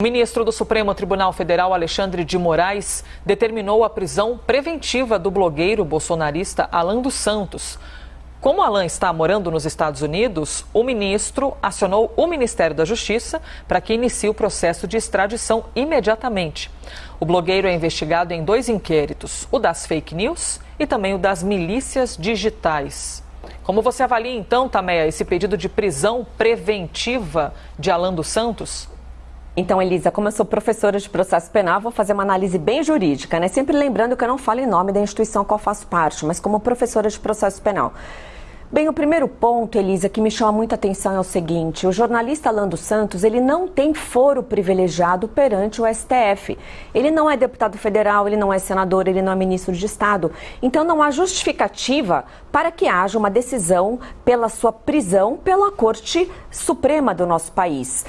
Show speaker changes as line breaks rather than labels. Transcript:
O ministro do Supremo Tribunal Federal, Alexandre de Moraes, determinou a prisão preventiva do blogueiro bolsonarista Alan dos Santos. Como Alan está morando nos Estados Unidos, o ministro acionou o Ministério da Justiça para que inicie o processo de extradição imediatamente. O blogueiro é investigado em dois inquéritos: o das fake news e também o das milícias digitais. Como você avalia então, Tameia, esse pedido de prisão preventiva de Alan dos Santos?
Então, Elisa, como eu sou professora de processo penal, vou fazer uma análise bem jurídica, né? Sempre lembrando que eu não falo em nome da instituição a qual faço parte, mas como professora de processo penal. Bem, o primeiro ponto, Elisa, que me chama muita atenção é o seguinte: o jornalista Lando Santos ele não tem foro privilegiado perante o STF. Ele não é deputado federal, ele não é senador, ele não é ministro de Estado. Então não há justificativa para que haja uma decisão pela sua prisão pela Corte Suprema do nosso país.